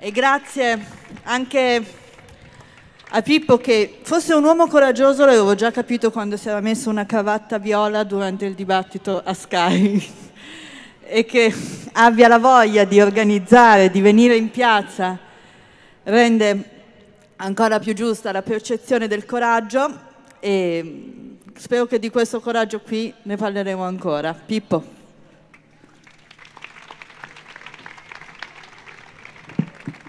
E grazie anche a Pippo che fosse un uomo coraggioso l'avevo già capito quando si era messo una cravatta viola durante il dibattito a Sky e che abbia la voglia di organizzare, di venire in piazza, rende ancora più giusta la percezione del coraggio e spero che di questo coraggio qui ne parleremo ancora. Pippo.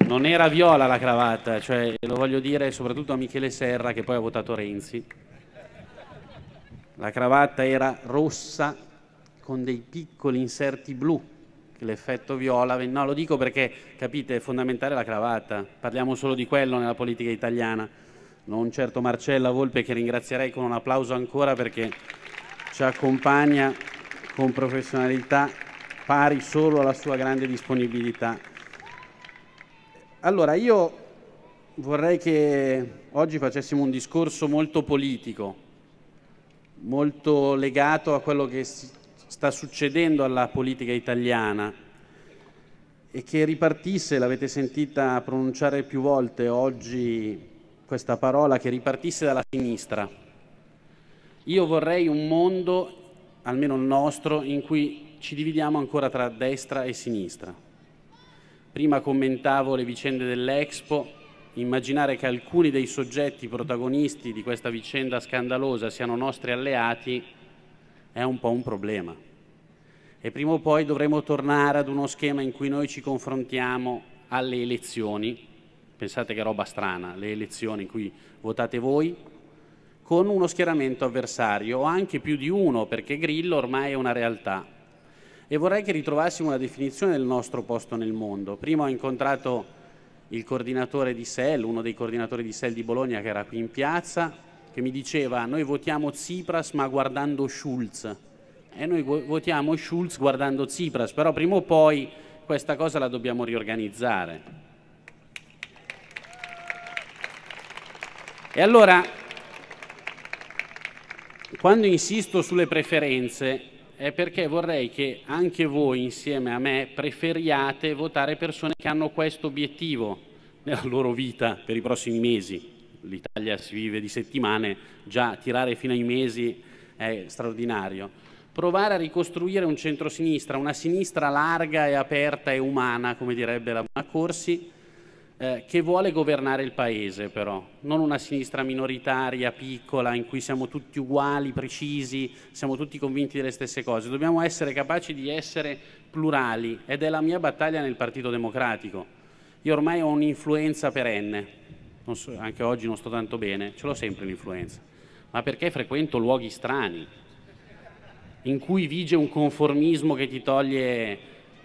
Non era viola la cravatta, cioè lo voglio dire soprattutto a Michele Serra che poi ha votato Renzi. La cravatta era rossa con dei piccoli inserti blu, l'effetto viola. No, lo dico perché capite, è fondamentale la cravatta. Parliamo solo di quello nella politica italiana. Non certo Marcella Volpe che ringrazierei con un applauso ancora perché ci accompagna con professionalità pari solo alla sua grande disponibilità. Allora, io vorrei che oggi facessimo un discorso molto politico, molto legato a quello che sta succedendo alla politica italiana e che ripartisse, l'avete sentita pronunciare più volte oggi questa parola, che ripartisse dalla sinistra. Io vorrei un mondo, almeno il nostro, in cui ci dividiamo ancora tra destra e sinistra Prima commentavo le vicende dell'Expo, immaginare che alcuni dei soggetti protagonisti di questa vicenda scandalosa siano nostri alleati è un po' un problema. E prima o poi dovremo tornare ad uno schema in cui noi ci confrontiamo alle elezioni, pensate che roba strana, le elezioni in cui votate voi, con uno schieramento avversario o anche più di uno, perché Grillo ormai è una realtà e vorrei che ritrovassimo una definizione del nostro posto nel mondo. Prima ho incontrato il coordinatore di SEL, uno dei coordinatori di SEL di Bologna che era qui in piazza, che mi diceva noi votiamo Tsipras ma guardando Schulz e noi votiamo Schulz guardando Tsipras, però prima o poi questa cosa la dobbiamo riorganizzare. E allora, quando insisto sulle preferenze, è perché vorrei che anche voi insieme a me preferiate votare persone che hanno questo obiettivo nella loro vita per i prossimi mesi. L'Italia si vive di settimane, già tirare fino ai mesi è straordinario. Provare a ricostruire un centro-sinistra, una sinistra larga e aperta e umana, come direbbe la Buona Corsi, eh, che vuole governare il Paese però, non una sinistra minoritaria, piccola, in cui siamo tutti uguali, precisi, siamo tutti convinti delle stesse cose. Dobbiamo essere capaci di essere plurali ed è la mia battaglia nel Partito Democratico. Io ormai ho un'influenza perenne, so, anche oggi non sto tanto bene, ce l'ho sempre l'influenza, ma perché frequento luoghi strani, in cui vige un conformismo che ti toglie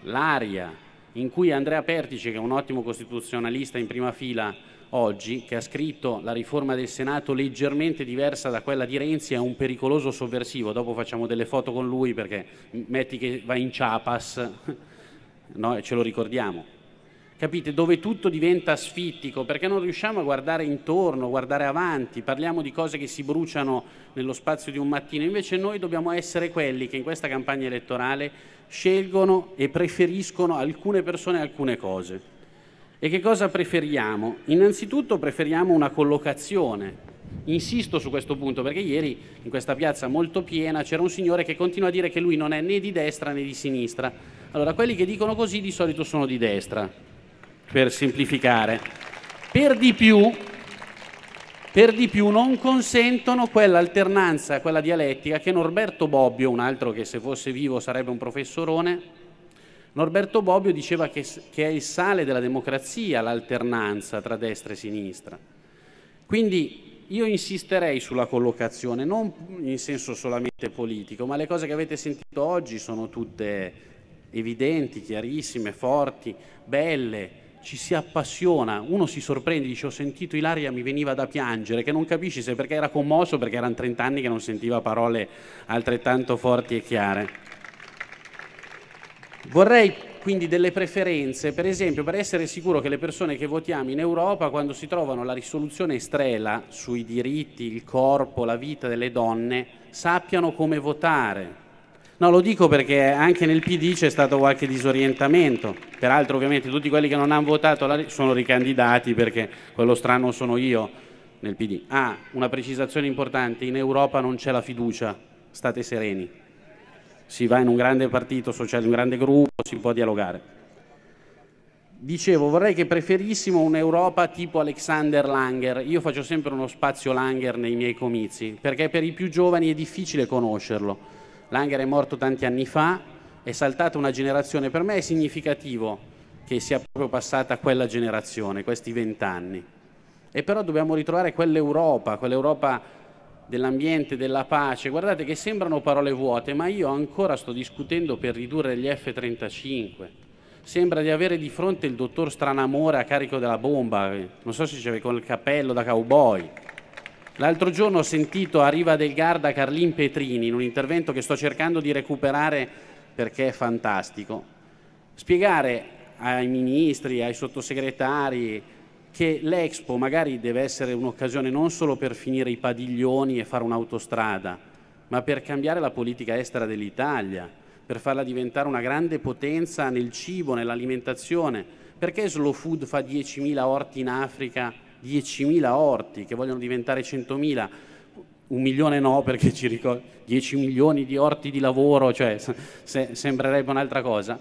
l'aria, in cui Andrea Pertice, che è un ottimo costituzionalista in prima fila oggi, che ha scritto la riforma del Senato leggermente diversa da quella di Renzi, è un pericoloso sovversivo. Dopo facciamo delle foto con lui perché metti che va in Chiapas, no? ce lo ricordiamo. Capite? Dove tutto diventa asfittico perché non riusciamo a guardare intorno, guardare avanti, parliamo di cose che si bruciano nello spazio di un mattino, invece noi dobbiamo essere quelli che in questa campagna elettorale scelgono e preferiscono alcune persone e alcune cose. E che cosa preferiamo? Innanzitutto preferiamo una collocazione. Insisto su questo punto perché ieri in questa piazza molto piena c'era un signore che continua a dire che lui non è né di destra né di sinistra. Allora, quelli che dicono così di solito sono di destra, per semplificare. Per di più, per di più non consentono quell'alternanza, quella dialettica che Norberto Bobbio, un altro che se fosse vivo sarebbe un professorone, Norberto Bobbio diceva che, che è il sale della democrazia l'alternanza tra destra e sinistra. Quindi io insisterei sulla collocazione, non in senso solamente politico, ma le cose che avete sentito oggi sono tutte evidenti, chiarissime, forti, belle, ci si appassiona, uno si sorprende, dice ho sentito Ilaria, mi veniva da piangere, che non capisci se perché era commosso, perché erano 30 anni che non sentiva parole altrettanto forti e chiare. Vorrei quindi delle preferenze, per esempio per essere sicuro che le persone che votiamo in Europa, quando si trovano la risoluzione estrela sui diritti, il corpo, la vita delle donne, sappiano come votare, No, lo dico perché anche nel PD c'è stato qualche disorientamento. Peraltro, ovviamente, tutti quelli che non hanno votato sono ricandidati perché quello strano sono io nel PD. Ah, una precisazione importante: in Europa non c'è la fiducia, state sereni. Si va in un grande partito sociale, un grande gruppo, si può dialogare. Dicevo, vorrei che preferissimo un'Europa tipo Alexander Langer. Io faccio sempre uno spazio Langer nei miei comizi, perché per i più giovani è difficile conoscerlo Langer è morto tanti anni fa, è saltata una generazione, per me è significativo che sia proprio passata quella generazione, questi vent'anni. E però dobbiamo ritrovare quell'Europa, quell'Europa dell'ambiente, della pace. Guardate che sembrano parole vuote, ma io ancora sto discutendo per ridurre gli F-35. Sembra di avere di fronte il dottor Stranamore a carico della bomba, non so se c'è con il cappello da cowboy. L'altro giorno ho sentito a Riva del Garda Carlin Petrini in un intervento che sto cercando di recuperare perché è fantastico, spiegare ai ministri, ai sottosegretari che l'Expo magari deve essere un'occasione non solo per finire i padiglioni e fare un'autostrada, ma per cambiare la politica estera dell'Italia, per farla diventare una grande potenza nel cibo, nell'alimentazione. Perché Slow Food fa 10.000 orti in Africa 10.000 orti che vogliono diventare 100.000, un milione no perché ci ricordo 10 milioni di orti di lavoro, cioè se, sembrerebbe un'altra cosa.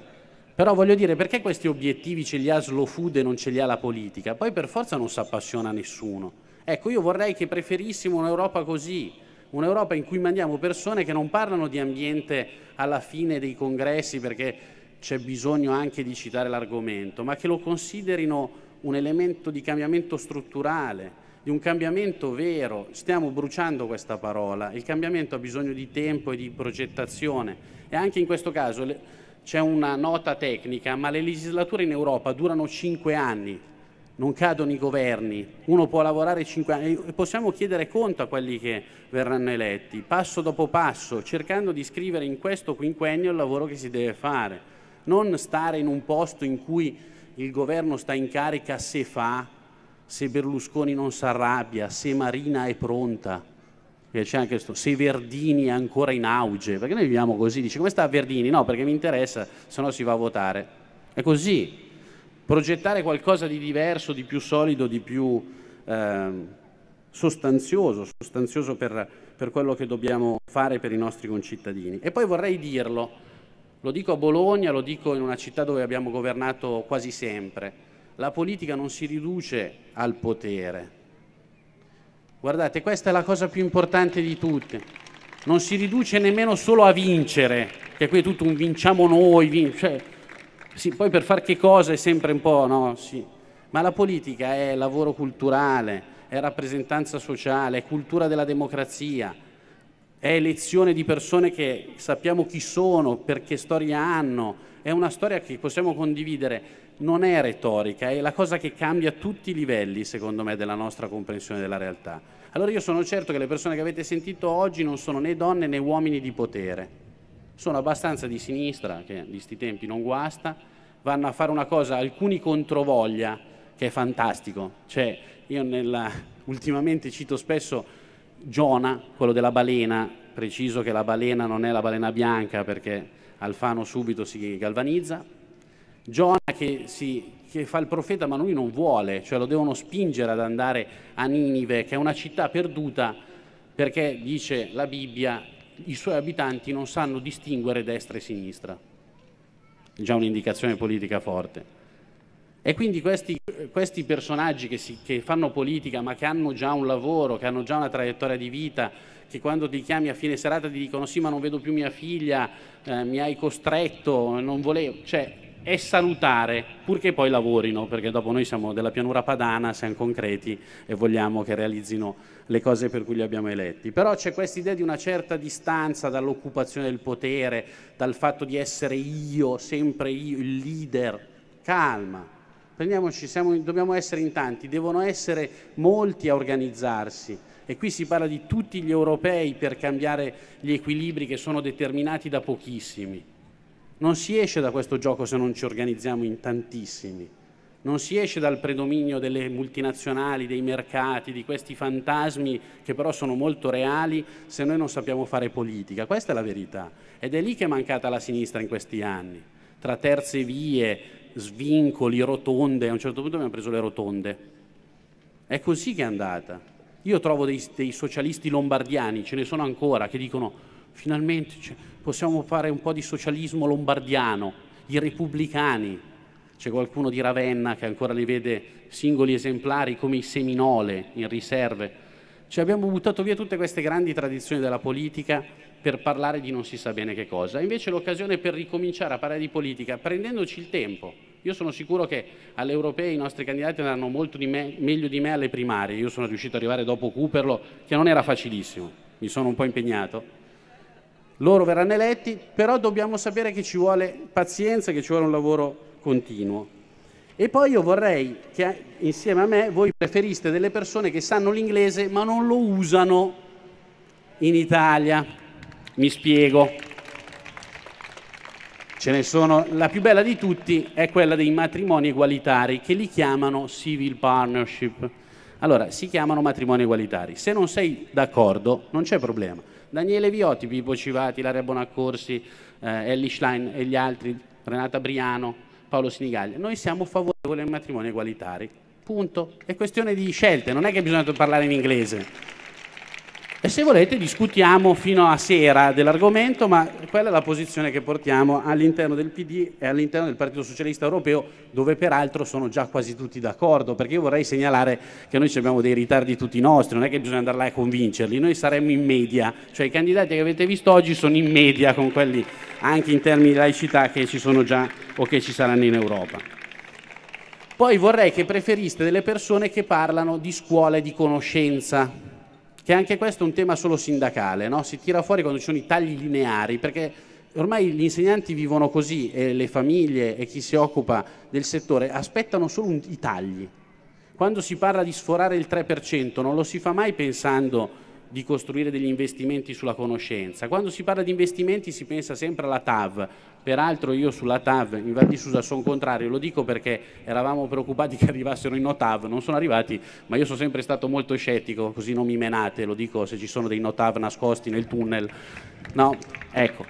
Però voglio dire, perché questi obiettivi ce li ha Slow Food e non ce li ha la politica? Poi per forza non si appassiona nessuno. Ecco, io vorrei che preferissimo un'Europa così, un'Europa in cui mandiamo persone che non parlano di ambiente alla fine dei congressi perché c'è bisogno anche di citare l'argomento, ma che lo considerino un elemento di cambiamento strutturale, di un cambiamento vero. Stiamo bruciando questa parola. Il cambiamento ha bisogno di tempo e di progettazione. E anche in questo caso c'è una nota tecnica, ma le legislature in Europa durano cinque anni, non cadono i governi, uno può lavorare cinque anni. E possiamo chiedere conto a quelli che verranno eletti, passo dopo passo, cercando di scrivere in questo quinquennio il lavoro che si deve fare, non stare in un posto in cui il governo sta in carica se fa, se Berlusconi non si arrabbia, se Marina è pronta, c'è anche questo, se Verdini è ancora in auge, perché noi viviamo così, dice come sta Verdini? No, perché mi interessa, se no si va a votare. È così, progettare qualcosa di diverso, di più solido, di più eh, sostanzioso, sostanzioso per, per quello che dobbiamo fare per i nostri concittadini. E poi vorrei dirlo, lo dico a Bologna, lo dico in una città dove abbiamo governato quasi sempre. La politica non si riduce al potere. Guardate, questa è la cosa più importante di tutte. Non si riduce nemmeno solo a vincere, che qui è tutto un vinciamo noi, vin cioè, sì, poi per fare che cosa è sempre un po', no? Sì. Ma la politica è lavoro culturale, è rappresentanza sociale, è cultura della democrazia, è elezione di persone che sappiamo chi sono, perché storia hanno, è una storia che possiamo condividere, non è retorica, è la cosa che cambia tutti i livelli, secondo me, della nostra comprensione della realtà. Allora io sono certo che le persone che avete sentito oggi non sono né donne né uomini di potere, sono abbastanza di sinistra, che di questi tempi non guasta, vanno a fare una cosa, alcuni controvoglia, che è fantastico. Cioè, io nella, ultimamente cito spesso Giona, quello della balena, preciso che la balena non è la balena bianca perché Alfano subito si galvanizza, Giona che, si, che fa il profeta ma lui non vuole, cioè lo devono spingere ad andare a Ninive, che è una città perduta perché, dice la Bibbia, i suoi abitanti non sanno distinguere destra e sinistra. Già un'indicazione politica forte. E quindi questi, questi personaggi che, si, che, fanno politica ma che hanno già un lavoro, che hanno già una traiettoria di vita, che quando ti chiami a fine serata ti dicono sì ma non vedo più mia figlia, eh, mi hai costretto, non volevo, cioè è salutare purché poi lavorino, perché dopo noi siamo della pianura padana, siamo concreti e vogliamo che realizzino le cose per cui li abbiamo eletti. Però c'è questa idea di una certa distanza dall'occupazione del potere, dal fatto di essere io, sempre io, il leader. Calma, Prendiamoci, siamo, dobbiamo essere in tanti, devono essere molti a organizzarsi e qui si parla di tutti gli europei per cambiare gli equilibri che sono determinati da pochissimi. Non si esce da questo gioco se non ci organizziamo in tantissimi. non si esce dal predominio delle multinazionali, dei mercati, di questi fantasmi che però sono molto reali se noi non sappiamo fare politica. Questa è la verità. Ed è lì che è mancata la sinistra in questi anni. Tra terze vie, svincoli, rotonde, a un certo punto abbiamo preso le rotonde. È così che è andata. Io trovo dei, dei socialisti lombardiani, ce ne sono ancora, che dicono finalmente cioè, possiamo fare un po' di socialismo lombardiano, i repubblicani, c'è qualcuno di Ravenna che ancora li vede singoli esemplari come i Seminole in riserve. Ci abbiamo buttato via tutte queste grandi tradizioni della politica per parlare di non si sa bene che cosa. Invece l'occasione per ricominciare a parlare di politica prendendoci il tempo. Io sono sicuro che alle europee i nostri candidati andranno molto di me, meglio di me alle primarie. Io sono riuscito ad arrivare dopo Cooperlo, che non era facilissimo. Mi sono un po' impegnato. Loro verranno eletti, però dobbiamo sapere che ci vuole pazienza, che ci vuole un lavoro continuo. E poi io vorrei che insieme a me voi preferiste delle persone che sanno l'inglese ma non lo usano in Italia. Mi spiego. Ce ne sono, la più bella di tutti è quella dei matrimoni egualitari che li chiamano civil partnership. Allora, si chiamano matrimoni egualitari. Se non sei d'accordo, non c'è problema. Daniele Viotti, Pippo Civati, Laria Bonaccorsi, eh, Ellie Schlein e gli altri, Renata Briano, Paolo Sinigaglia. Noi siamo favorevoli ai matrimoni egualitari. Punto. È questione di scelte, non è che bisogna parlare in inglese. E se volete discutiamo fino a sera dell'argomento, ma quella è la posizione che portiamo all'interno del PD e all'interno del Partito Socialista Europeo, dove peraltro sono già quasi tutti d'accordo, perché io vorrei segnalare che noi abbiamo dei ritardi tutti nostri, non è che bisogna andare là a convincerli, noi saremmo in media, cioè i candidati che avete visto oggi sono in media con quelli anche in termini di laicità che ci sono già o che ci saranno in Europa. Poi vorrei che preferiste delle persone che parlano di scuola e di conoscenza, che anche questo è un tema solo sindacale, no? si tira fuori quando ci sono i tagli lineari, perché ormai gli insegnanti vivono così e le famiglie e chi si occupa del settore aspettano solo un, i tagli. Quando si parla di sforare il 3% non lo si fa mai pensando di costruire degli investimenti sulla conoscenza. Quando si parla di investimenti si pensa sempre alla TAV, Peraltro io sulla TAV in Val di Susa sono contrario, lo dico perché eravamo preoccupati che arrivassero in NOTAV, non sono arrivati, ma io sono sempre stato molto scettico, così non mi menate, lo dico se ci sono dei NOTAV nascosti nel tunnel. No, ecco.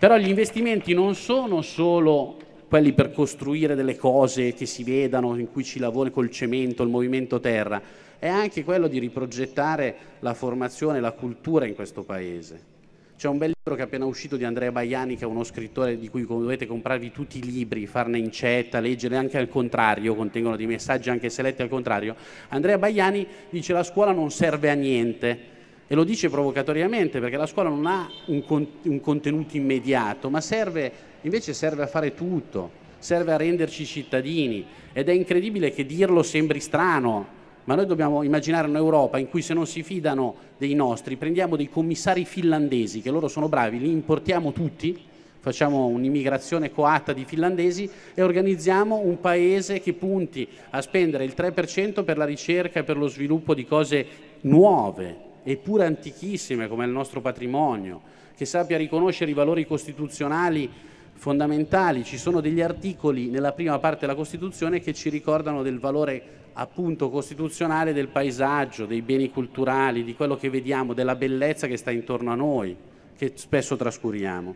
Però gli investimenti non sono solo quelli per costruire delle cose che si vedano, in cui ci lavora col cemento, il movimento terra, è anche quello di riprogettare la formazione, la cultura in questo Paese. C'è un bel libro che è appena uscito di Andrea Baiani, che è uno scrittore di cui dovete comprarvi tutti i libri, farne incetta, leggere anche al contrario, contengono dei messaggi anche se letti al contrario. Andrea Baiani dice la scuola non serve a niente e lo dice provocatoriamente perché la scuola non ha un, con un contenuto immediato, ma serve, invece serve a fare tutto, serve a renderci cittadini ed è incredibile che dirlo sembri strano, ma noi dobbiamo immaginare un'Europa in cui se non si fidano dei nostri, prendiamo dei commissari finlandesi, che loro sono bravi, li importiamo tutti, facciamo un'immigrazione coatta di finlandesi e organizziamo un paese che punti a spendere il 3% per la ricerca e per lo sviluppo di cose nuove, eppure antichissime come il nostro patrimonio, che sappia riconoscere i valori costituzionali fondamentali. Ci sono degli articoli nella prima parte della Costituzione che ci ricordano del valore appunto costituzionale del paesaggio, dei beni culturali, di quello che vediamo, della bellezza che sta intorno a noi, che spesso trascuriamo.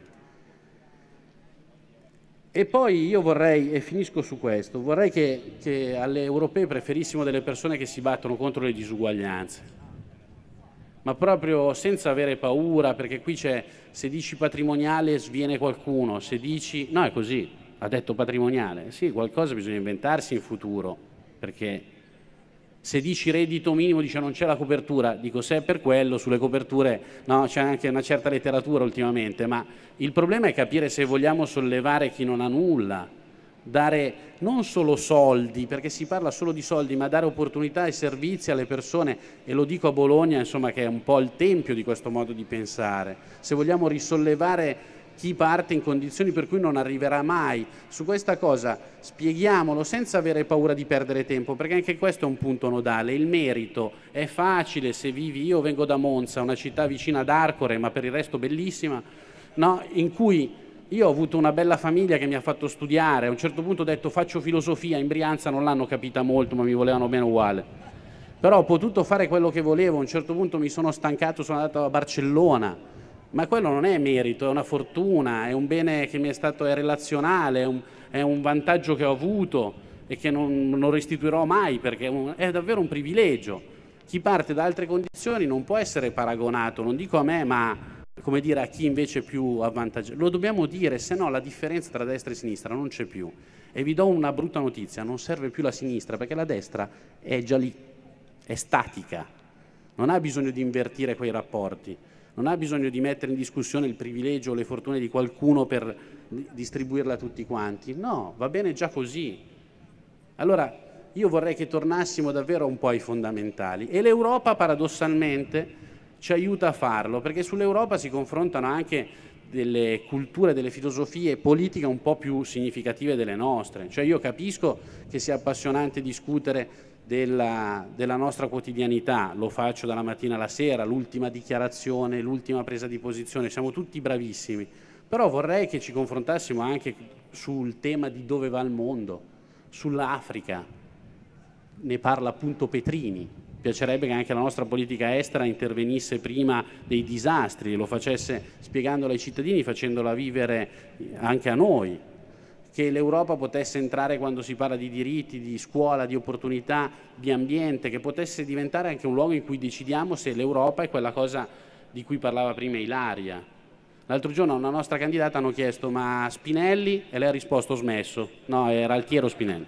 E poi io vorrei, e finisco su questo, vorrei che, che alle europee preferissimo delle persone che si battono contro le disuguaglianze, ma proprio senza avere paura, perché qui c'è, se dici patrimoniale sviene qualcuno, se dici, no è così, ha detto patrimoniale, sì, qualcosa bisogna inventarsi in futuro, perché se dici reddito minimo dice non c'è la copertura, dico se è per quello, sulle coperture no, c'è anche una certa letteratura ultimamente, ma il problema è capire se vogliamo sollevare chi non ha nulla, dare non solo soldi, perché si parla solo di soldi, ma dare opportunità e servizi alle persone, e lo dico a Bologna, insomma, che è un po' il tempio di questo modo di pensare. Se vogliamo risollevare chi parte in condizioni per cui non arriverà mai. Su questa cosa spieghiamolo senza avere paura di perdere tempo, perché anche questo è un punto nodale. Il merito è facile se vivi, io vengo da Monza, una città vicina ad Arcore, ma per il resto bellissima, no? in cui io ho avuto una bella famiglia che mi ha fatto studiare, a un certo punto ho detto faccio filosofia, in Brianza non l'hanno capita molto ma mi volevano bene uguale. Però ho potuto fare quello che volevo, a un certo punto mi sono stancato, sono andato a Barcellona, ma quello non è merito, è una fortuna, è un bene che mi è stato è relazionale, è un, è un vantaggio che ho avuto e che non, non restituirò mai perché è, un, è davvero un privilegio. Chi parte da altre condizioni non può essere paragonato, non dico a me, ma come dire, a chi invece è più avvantaggiato. Lo dobbiamo dire, se no la differenza tra destra e sinistra non c'è più. E vi do una brutta notizia, non serve più la sinistra perché la destra è già lì, è statica, non ha bisogno di invertire quei rapporti, non ha bisogno di mettere in discussione il privilegio o le fortune di qualcuno per distribuirla a tutti quanti. No, va bene già così. Allora, io vorrei che tornassimo davvero un po' ai fondamentali e l'Europa paradossalmente ci aiuta a farlo, perché sull'Europa si confrontano anche delle culture, delle filosofie politiche un po' più significative delle nostre. Cioè io capisco che sia appassionante discutere della, della, nostra quotidianità, lo faccio dalla mattina alla sera, l'ultima dichiarazione, l'ultima presa di posizione, siamo tutti bravissimi, però vorrei che ci confrontassimo anche sul tema di dove va il mondo, sull'Africa, ne parla appunto Petrini, piacerebbe che anche la nostra politica estera intervenisse prima dei disastri, lo facesse spiegandolo ai cittadini, facendola vivere anche a noi, che l'Europa potesse entrare quando si parla di diritti, di scuola, di opportunità, di ambiente, che potesse diventare anche un luogo in cui decidiamo se l'Europa è quella cosa di cui parlava prima Ilaria. L'altro giorno a una nostra candidata hanno chiesto ma Spinelli e lei ha risposto smesso, no era Altiero Spinelli,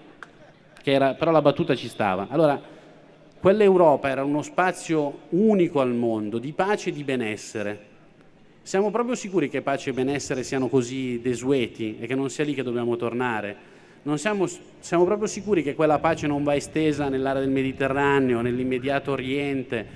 era, però la battuta ci stava. Allora, Quell'Europa era uno spazio unico al mondo, di pace e di benessere. Siamo proprio sicuri che pace e benessere siano così desueti e che non sia lì che dobbiamo tornare? Siamo, siamo proprio sicuri che quella pace non va estesa nell'area del Mediterraneo, nell'immediato Oriente,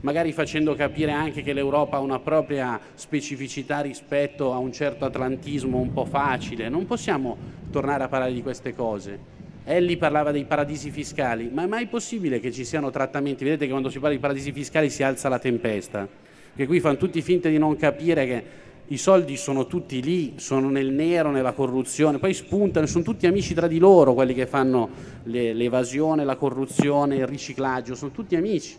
magari facendo capire anche che l'Europa ha una propria specificità rispetto a un certo atlantismo un po' facile. Non possiamo tornare a parlare di queste cose. Ellie parlava dei paradisi fiscali, ma è mai possibile che ci siano trattamenti? Vedete che quando si parla di paradisi fiscali si alza la tempesta, che qui fanno tutti finta di non capire che i soldi sono tutti lì, sono nel nero, nella corruzione, poi spuntano, sono tutti amici tra di loro quelli che fanno l'evasione, la corruzione, il riciclaggio, sono tutti amici.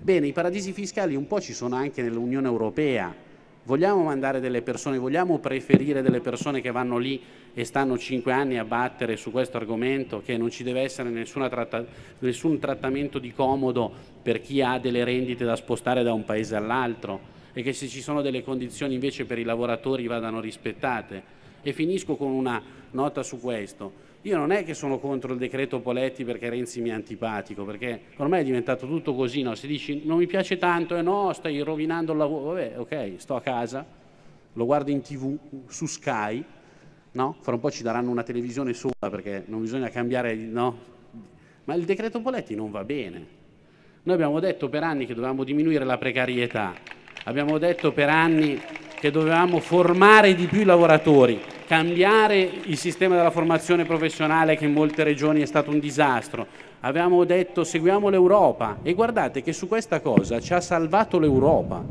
Bene, i paradisi fiscali un po' ci sono anche nell'Unione Europea, Vogliamo mandare delle persone, vogliamo preferire delle persone che vanno lì e stanno cinque anni a battere su questo argomento, che non ci deve essere tratta, nessun trattamento di comodo per chi ha delle rendite da spostare da un paese all'altro e che se ci sono delle condizioni invece per i lavoratori vadano rispettate. E finisco con una nota su questo. Io non è che sono contro il decreto Poletti perché Renzi mi è antipatico, perché ormai è diventato tutto così, no? si dice non mi piace tanto eh no, stai rovinando il lavoro, vabbè ok, sto a casa, lo guardo in tv su Sky, no? fra un po' ci daranno una televisione sola perché non bisogna cambiare, no? ma il decreto Poletti non va bene. Noi abbiamo detto per anni che dovevamo diminuire la precarietà, abbiamo detto per anni che dovevamo formare di più i lavoratori, cambiare il sistema della formazione professionale che in molte regioni è stato un disastro. Avevamo detto seguiamo l'Europa e guardate che su questa cosa ci ha salvato l'Europa,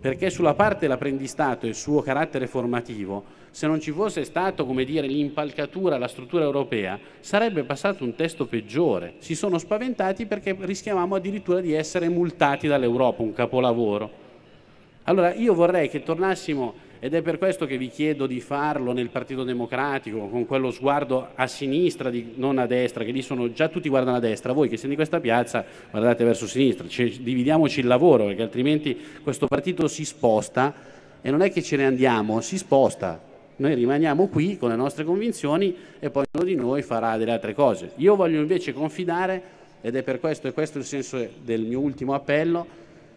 perché sulla parte dell'apprendistato e il suo carattere formativo, se non ci fosse stato, l'impalcatura, la struttura europea, sarebbe passato un testo peggiore. Si sono spaventati perché rischiavamo addirittura di essere multati dall'Europa, un capolavoro. Allora io vorrei che tornassimo, ed è per questo che vi chiedo di farlo nel Partito Democratico, con quello sguardo a sinistra, di, non a destra, che lì sono già tutti guardano a destra, voi che siete in questa piazza guardate verso sinistra, cioè, dividiamoci il lavoro, perché altrimenti questo partito si sposta e non è che ce ne andiamo, si sposta. Noi rimaniamo qui con le nostre convinzioni e poi uno di noi farà delle altre cose. Io voglio invece confidare, ed è per questo, e questo è il senso del mio ultimo appello,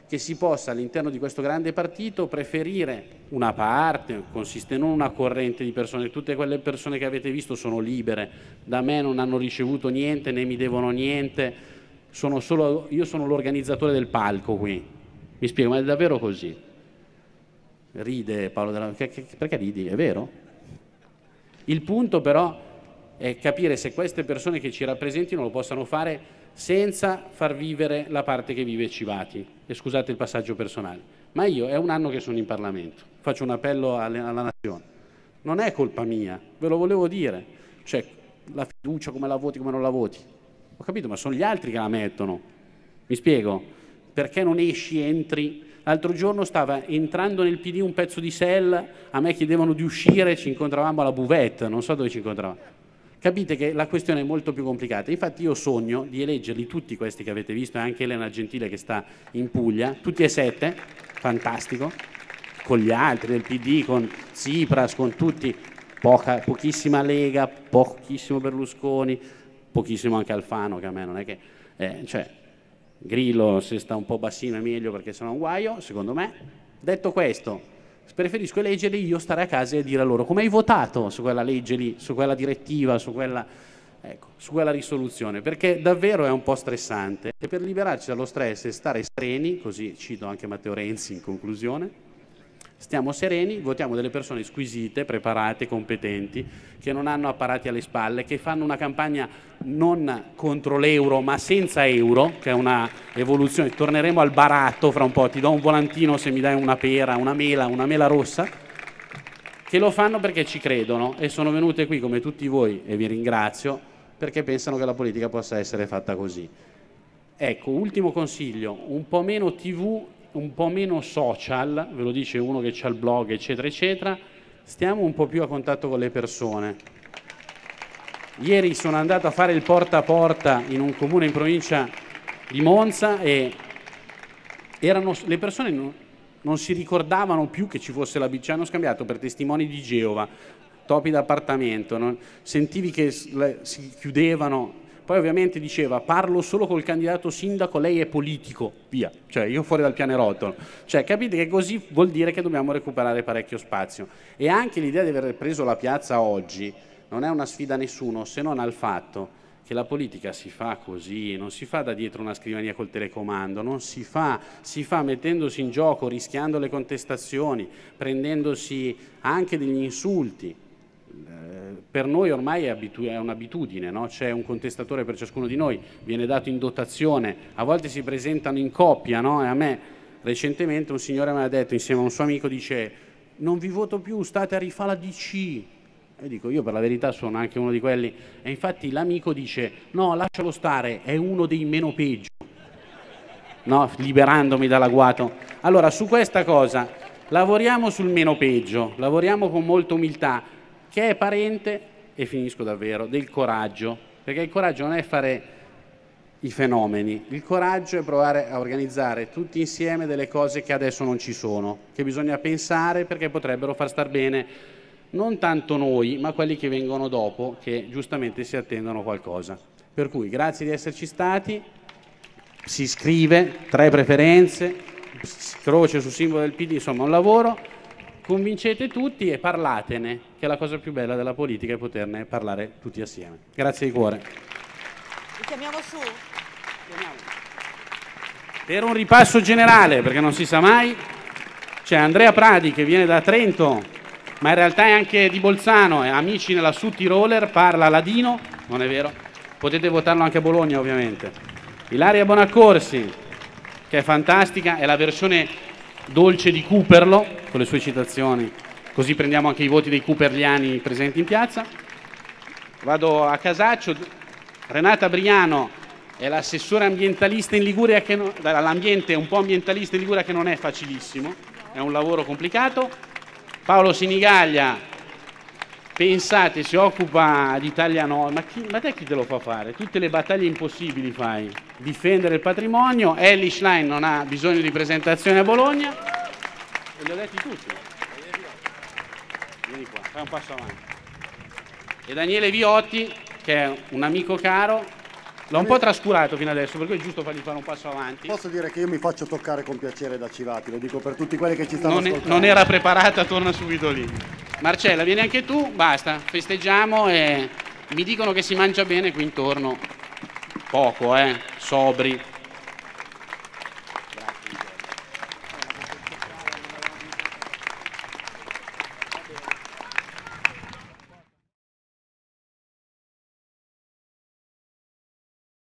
che si possa all'interno di questo grande partito preferire una parte, consiste non una corrente di persone, tutte quelle persone che avete visto sono libere, da me non hanno ricevuto niente né mi devono niente, sono solo, io sono l'organizzatore del palco qui, mi spiego, ma è davvero così? Ride Paolo della... perché ridi? È vero? Il punto però è capire se queste persone che ci rappresentino lo possano fare senza far vivere la parte che vive Civati. E scusate il passaggio personale. Ma io è un anno che sono in Parlamento, faccio un appello alla, alla Nazione. non è colpa mia, ve lo volevo dire. Cioè, la fiducia come la voti, come non la voti. Ho capito, ma sono gli altri che la mettono. Mi spiego? Perché non esci, entri? L'altro giorno stava entrando nel PD un pezzo di sell, a me chiedevano di uscire, ci incontravamo alla buvette, non so dove ci incontravamo. Capite che la questione è molto più complicata. Infatti io sogno di eleggerli tutti questi che avete visto, anche Elena Gentile che sta in Puglia, tutti e sette, fantastico, con gli altri del PD, con Tsipras, con tutti, Poca, pochissima Lega, pochissimo Berlusconi, pochissimo anche Alfano, che a me non è che... Eh, cioè, Grillo se sta un po' bassino è meglio perché sono un guaio, secondo me. Detto questo, preferisco eleggerli io stare a casa e dire loro come hai votato su quella legge lì, su quella direttiva, su quella, ecco, su quella risoluzione, perché davvero è un po' stressante. E per liberarci dallo stress e stare sereni, così cito anche Matteo Renzi in conclusione, Stiamo sereni, votiamo delle persone squisite, preparate, competenti, che non hanno apparati alle spalle, che fanno una campagna non contro l'euro ma senza euro, che è una evoluzione. Torneremo al baratto fra un po', ti do un volantino se mi dai una pera, una mela, una mela rossa, che lo fanno perché ci credono e sono venute qui come tutti voi e vi ringrazio perché pensano che la politica possa essere fatta così. Ecco, ultimo consiglio, un po' meno tv un po' meno social, ve lo dice uno che ha il blog, eccetera, eccetera, stiamo un po' più a contatto con le persone. Ieri sono andato a fare il porta a porta in un comune in provincia di Monza e erano, le persone non, non si ricordavano più che ci fosse la ci hanno scambiato per testimoni di Geova, topi d'appartamento, sentivi che si chiudevano poi ovviamente diceva parlo solo col candidato sindaco, lei è politico, via, cioè io fuori dal pianerottolo. Cioè capite che così vuol dire che dobbiamo recuperare parecchio spazio. E anche l'idea di aver preso la piazza oggi non è una sfida a nessuno se non al fatto che la politica si fa così, non si fa da dietro una scrivania col telecomando, non si fa, si fa mettendosi in gioco, rischiando le contestazioni, prendendosi anche degli insulti per noi ormai è, un'abitudine, no? c'è un contestatore per ciascuno di noi, viene dato in dotazione, a volte si presentano in coppia no? a me recentemente un signore mi ha detto insieme a un suo amico, dice non vi voto più, state a rifare la DC. E dico, io per la verità sono anche uno di quelli. E infatti l'amico dice, no, lascialo stare, è uno dei meno peggio. No, liberandomi dall'agguato. Allora, su questa cosa, lavoriamo sul meno peggio, lavoriamo con molta umiltà, che è parente, e finisco davvero, del coraggio, perché il coraggio non è fare i fenomeni, il coraggio è provare a organizzare tutti insieme delle cose che adesso non ci sono, che bisogna pensare perché potrebbero far star bene non tanto noi, ma quelli che vengono dopo, che giustamente si attendono qualcosa. Per cui grazie di esserci stati, si scrive, tre preferenze, croce sul simbolo del PD, insomma un lavoro convincete tutti e parlatene, che è la cosa più bella della politica è poterne parlare tutti assieme. Grazie di cuore. Li chiamiamo su? Per un ripasso generale, perché non si sa mai, c'è Andrea Pradi che viene da Trento, ma in realtà è anche di Bolzano, è amici nella Sutti Roller, parla ladino, non è vero? Potete votarlo anche a Bologna ovviamente. Ilaria Bonaccorsi, che è fantastica, è la versione dolce di Cooperlo, con le sue citazioni, così prendiamo anche i voti dei cooperliani presenti in piazza. Vado a Casaccio, Renata Briano è l'assessore ambientalista in Liguria, che non, l'ambiente un po' ambientalista in Liguria che non è facilissimo, è un lavoro complicato. Paolo Sinigaglia, pensate, si occupa di Italia Nord, ma, chi, ma te chi te lo fa fare? Tutte le battaglie impossibili fai, difendere il patrimonio, Ellie Schlein non ha bisogno di presentazione a Bologna, e li ho detti tutti. Vieni qua, fai un passo avanti. E Daniele Viotti, che è un amico caro, l'ho un po' trascurato fino adesso, per cui è giusto fargli fare un passo avanti. Posso dire che io mi faccio toccare con piacere da Civati, lo dico per tutti quelli che ci stanno non ascoltando. non era preparata, torna subito lì. Marcella, vieni anche tu, basta, festeggiamo e mi dicono che si mangia bene qui intorno. Poco, eh, sobri.